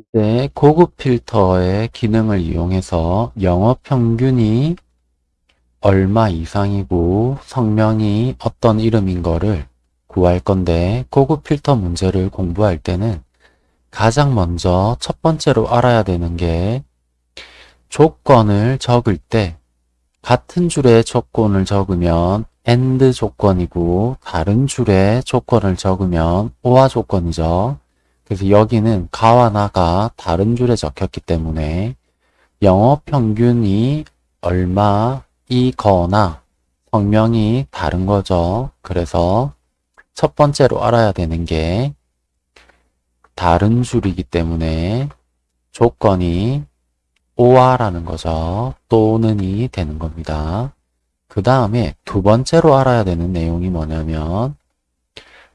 이제 고급 필터의 기능을 이용해서 영어 평균이 얼마 이상이고 성명이 어떤 이름인 거를 구할 건데 고급 필터 문제를 공부할 때는 가장 먼저 첫 번째로 알아야 되는 게 조건을 적을 때 같은 줄에 조건을 적으면 AND 조건이고 다른 줄에 조건을 적으면 OR 조건이죠. 그래서 여기는 가와 나가 다른 줄에 적혔기 때문에 영어 평균이 얼마이거나 성명이 다른 거죠. 그래서 첫 번째로 알아야 되는 게 다른 줄이기 때문에 조건이 오아라는 거죠. 또는이 되는 겁니다. 그 다음에 두 번째로 알아야 되는 내용이 뭐냐면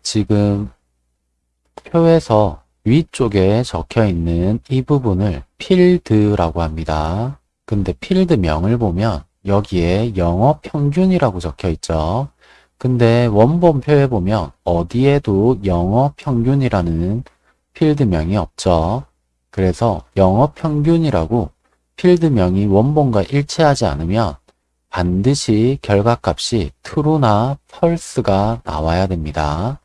지금 표에서 위쪽에 적혀 있는 이 부분을 필드라고 합니다. 근데 필드명을 보면 여기에 영어 평균이라고 적혀 있죠. 근데 원본표에 보면 어디에도 영어 평균이라는 필드명이 없죠. 그래서 영어 평균이라고 필드명이 원본과 일치하지 않으면 반드시 결과값이 true나 false가 나와야 됩니다.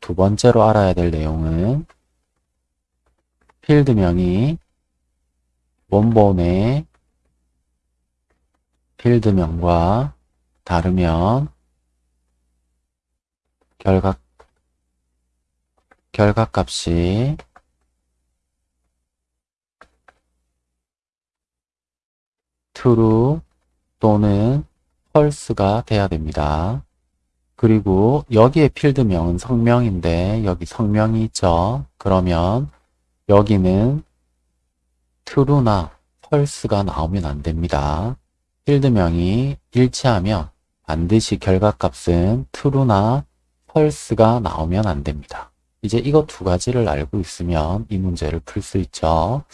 두 번째로 알아야 될 내용은 필드명이 원본의 필드명과 다르면 결과 결과값이 true 또는 false가 돼야 됩니다. 그리고 여기에 필드명은 성명인데 여기 성명이 있죠. 그러면 여기는 true나 false가 나오면 안 됩니다. 필드명이 일치하면 반드시 결과값은 true나 false가 나오면 안 됩니다. 이제 이거 두 가지를 알고 있으면 이 문제를 풀 수 있죠.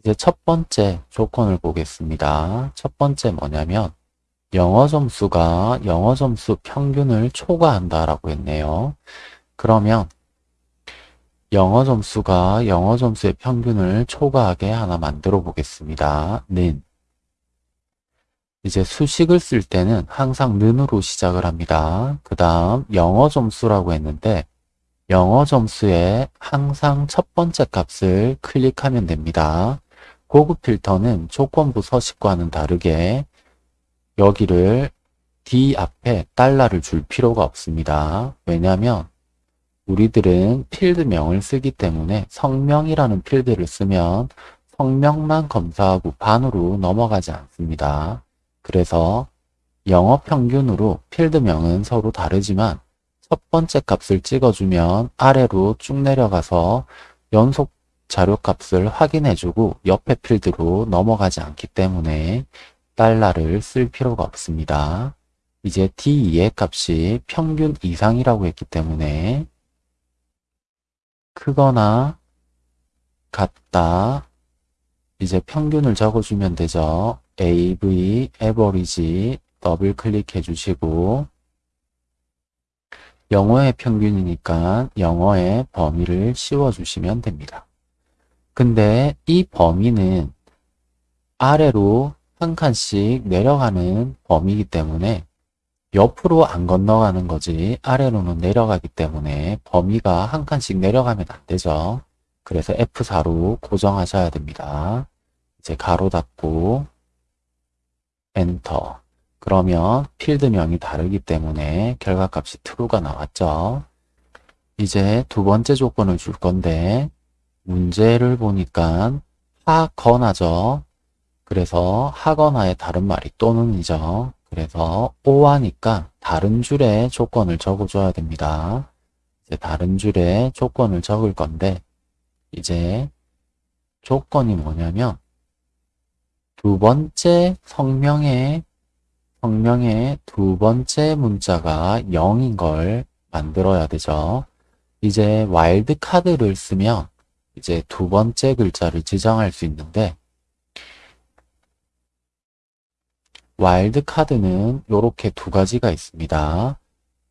이제 첫 번째 조건을 보겠습니다. 첫 번째 뭐냐면 영어 점수가 영어 점수 평균을 초과한다라고 했네요. 그러면 영어 점수가 영어 점수의 평균을 초과하게 하나 만들어 보겠습니다. 는 이제 수식을 쓸 때는 항상 는으로 시작을 합니다. 그 다음 영어 점수라고 했는데 영어 점수에 항상 첫 번째 값을 클릭하면 됩니다. 고급 필터는 조건부 서식과는 다르게 여기를 D 앞에 달러를 줄 필요가 없습니다. 왜냐하면 우리들은 필드명을 쓰기 때문에 성명이라는 필드를 쓰면 성명만 검사하고 반으로 넘어가지 않습니다. 그래서 영어 평균으로 필드명은 서로 다르지만 첫 번째 값을 찍어주면 아래로 쭉 내려가서 연속 자료 값을 확인해주고 옆에 필드로 넘어가지 않기 때문에 달러를 쓸 필요가 없습니다. 이제 D2의 값이 평균 이상이라고 했기 때문에 크거나 같다 이제 평균을 적어주면 되죠. AV, average 더블 클릭해 주시고 영어의 평균이니까 영어의 범위를 씌워주시면 됩니다. 근데 이 범위는 아래로 한 칸씩 내려가는 범위이기 때문에 옆으로 안 건너가는 거지 아래로는 내려가기 때문에 범위가 한 칸씩 내려가면 안 되죠. 그래서 F4로 고정하셔야 됩니다. 이제 가로 닫고 엔터 그러면 필드명이 다르기 때문에 결과값이 true가 나왔죠. 이제 두 번째 조건을 줄 건데 문제를 보니까 하거나죠. 그래서 하거나의 다른 말이 또는이죠. 그래서 오하니까 다른 줄에 조건을 적어줘야 됩니다. 이제 다른 줄에 조건을 적을 건데 이제 조건이 뭐냐면 두 번째 성명의 성명의 두 번째 문자가 영인 걸 만들어야 되죠. 이제 와일드 카드를 쓰면 이제 두 번째 글자를 지정할 수 있는데 와일드 카드는 이렇게 두 가지가 있습니다.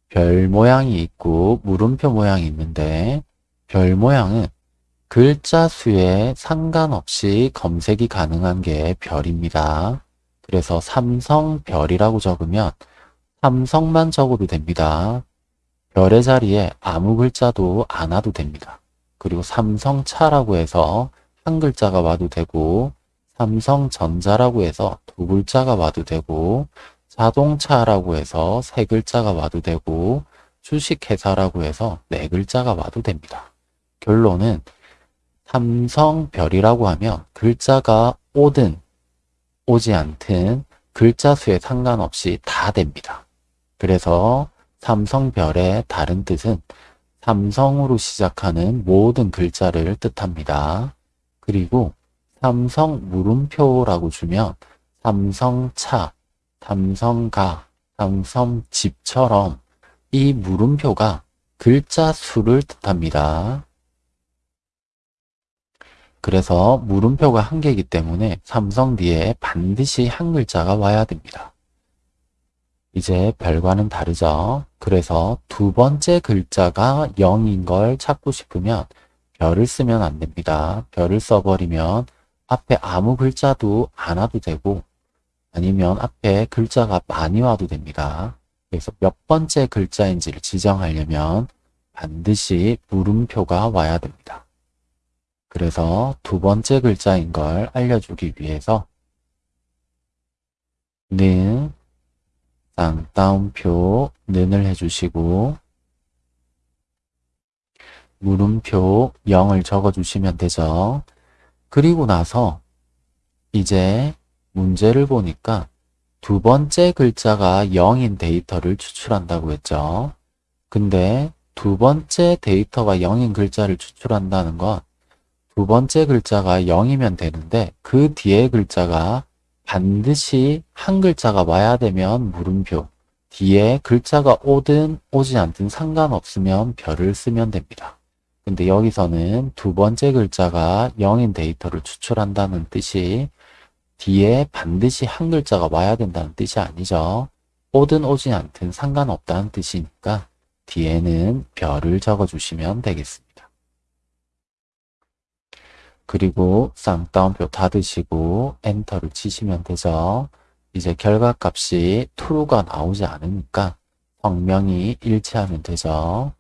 별 모양이 있고 물음표 모양이 있는데 별 모양은 글자 수에 상관없이 검색이 가능한 게 별입니다. 그래서 삼성별이라고 적으면 삼성만 적어도 됩니다. 별의 자리에 아무 글자도 안 와도 됩니다. 그리고 삼성차라고 해서 한 글자가 와도 되고 삼성전자라고 해서 두 글자가 와도 되고 자동차라고 해서 세 글자가 와도 되고 주식회사라고 해서 네 글자가 와도 됩니다. 결론은 삼성별이라고 하면 글자가 오든 오지 않든 글자 수에 상관없이 다 됩니다. 그래서 삼성별의 다른 뜻은 삼성으로 시작하는 모든 글자를 뜻합니다. 그리고 삼성 물음표라고 주면 삼성차, 삼성가, 삼성집처럼 이 물음표가 글자 수를 뜻합니다. 그래서 물음표가 한 개이기 때문에 삼성 뒤에 반드시 한 글자가 와야 됩니다. 이제 별과는 다르죠. 그래서 두 번째 글자가 0인 걸 찾고 싶으면 별을 쓰면 안 됩니다. 별을 써버리면 앞에 아무 글자도 안 와도 되고 아니면 앞에 글자가 많이 와도 됩니다. 그래서 몇 번째 글자인지를 지정하려면 반드시 물음표가 와야 됩니다. 그래서 두 번째 글자인 걸 알려주기 위해서 는 쌍따옴표 는을 해주시고 물음표 0을 적어주시면 되죠. 그리고 나서 이제 문제를 보니까 두 번째 글자가 0인 데이터를 추출한다고 했죠. 근데 두 번째 데이터가 0인 글자를 추출한다는 건 두 번째 글자가 0이면 되는데 그 뒤에 글자가 반드시 한 글자가 와야 되면 물음표 뒤에 글자가 오든 오지 않든 상관없으면 별을 쓰면 됩니다. 근데 여기서는 두 번째 글자가 0인 데이터를 추출한다는 뜻이 뒤에 반드시 한 글자가 와야 된다는 뜻이 아니죠. 오든 오지 않든 상관없다는 뜻이니까 뒤에는 별을 적어주시면 되겠습니다. 그리고 쌍따옴표 닫으시고 엔터를 치시면 되죠. 이제 결과값이 true가 나오지 않으니까 성명이 일치하면 되죠.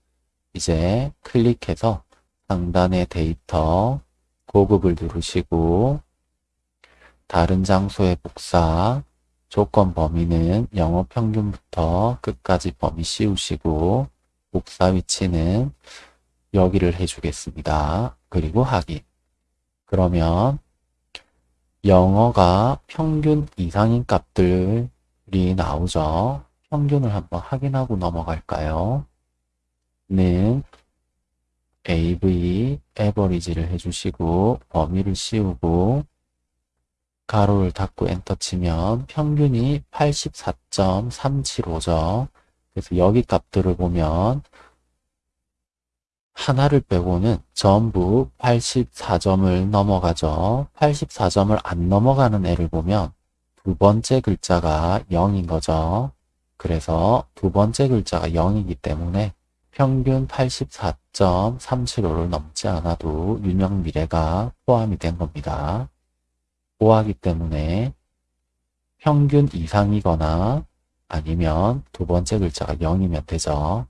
이제 클릭해서 상단의 데이터 고급을 누르시고 다른 장소의 복사 조건 범위는 영어 평균부터 끝까지 범위 씌우시고 복사 위치는 여기를 해주겠습니다. 그리고 확인 그러면 영어가 평균 이상인 값들이 나오죠. 평균을 한번 확인하고 넘어갈까요? 는 AV 에버리지를 해주시고 범위를 씌우고 가로를 닫고 엔터 치면 평균이 84.375죠. 그래서 여기 값들을 보면 하나를 빼고는 전부 84점을 넘어가죠. 84점을 안 넘어가는 애를 보면 두 번째 글자가 0인 거죠. 그래서 두 번째 글자가 0이기 때문에 평균 84.375를 넘지 않아도 윤영 미래가 포함이 된 겁니다. 보하기 때문에 평균 이상이거나 아니면 두 번째 글자가 0이면 되죠.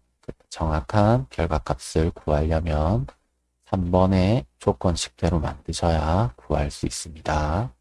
정확한 결과값을 구하려면 3번의 조건식대로 만드셔야 구할 수 있습니다.